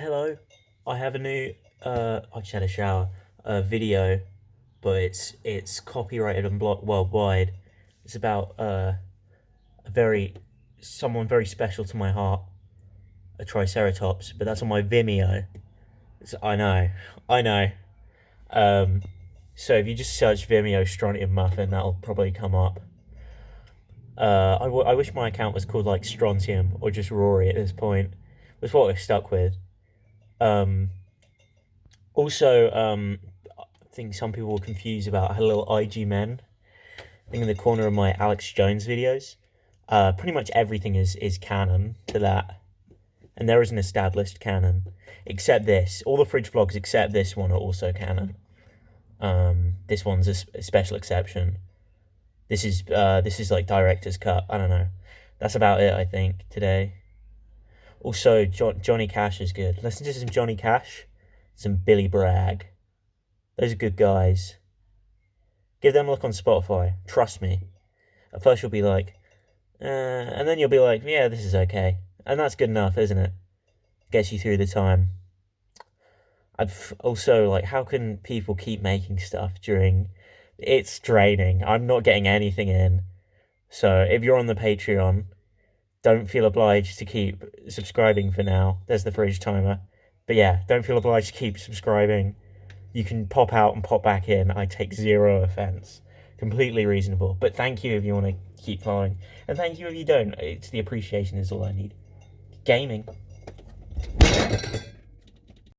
hello. I have a new. Uh, I just had a shower. Video, but it's it's copyrighted and blocked worldwide. It's about uh, a very someone very special to my heart, a Triceratops. But that's on my Vimeo. It's, I know, I know. Um, so if you just search Vimeo Strontium Muffin, that'll probably come up. Uh, I, I wish my account was called like Strontium or just Rory at this point. That's what we're stuck with. Um, also, um, I think some people were confused about a little IG men thing in the corner of my Alex Jones videos. Uh, pretty much everything is, is canon to that. And there is an established canon. Except this. All the fridge vlogs except this one are also canon. Um, this one's a, a special exception. This is uh, this is like director's cut. I don't know. That's about it, I think, today. Also, jo Johnny Cash is good. Listen to some Johnny Cash, some Billy Bragg. Those are good guys. Give them a look on Spotify. Trust me. At first you'll be like, uh, and then you'll be like, yeah, this is okay. And that's good enough, isn't it? Gets you through the time. I've also, like, how can people keep making stuff during... It's draining. I'm not getting anything in. So if you're on the Patreon, don't feel obliged to keep subscribing for now. There's the fridge timer. But yeah, don't feel obliged to keep subscribing. You can pop out and pop back in. I take zero offense. Completely reasonable. But thank you if you want to keep following. And thank you if you don't. It's the appreciation is all I need. Gaming.